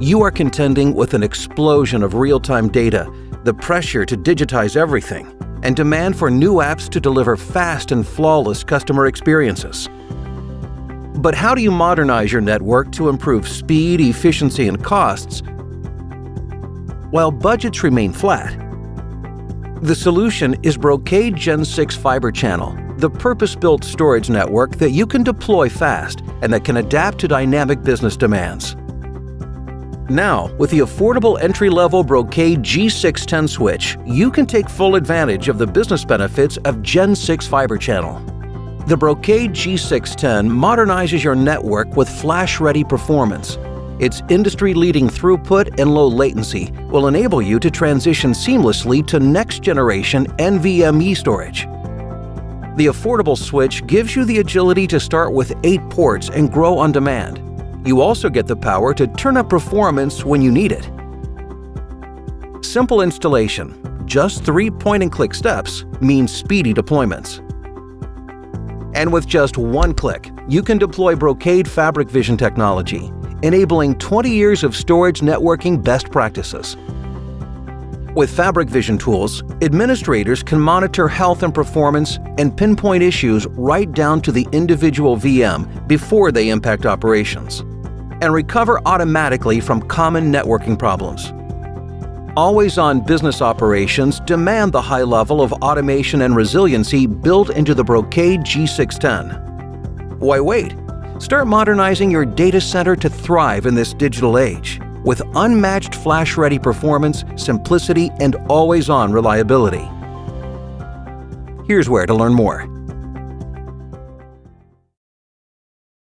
you are contending with an explosion of real-time data, the pressure to digitize everything, and demand for new apps to deliver fast and flawless customer experiences. But how do you modernize your network to improve speed, efficiency, and costs while budgets remain flat? The solution is Brocade Gen 6 Fibre Channel, the purpose-built storage network that you can deploy fast and that can adapt to dynamic business demands. Now, with the affordable entry-level Brocade G610 switch, you can take full advantage of the business benefits of Gen 6 Fibre Channel. The Brocade G610 modernizes your network with flash-ready performance. Its industry-leading throughput and low latency will enable you to transition seamlessly to next-generation NVMe storage. The affordable switch gives you the agility to start with 8 ports and grow on demand. You also get the power to turn up performance when you need it. Simple installation, just three point-and-click steps, means speedy deployments. And with just one click, you can deploy Brocade Fabric Vision technology, enabling 20 years of storage networking best practices. With Fabric Vision tools, administrators can monitor health and performance and pinpoint issues right down to the individual VM before they impact operations and recover automatically from common networking problems. Always-on business operations demand the high level of automation and resiliency built into the Brocade G610. Why wait? Start modernizing your data center to thrive in this digital age with unmatched flash-ready performance, simplicity, and always-on reliability. Here's where to learn more.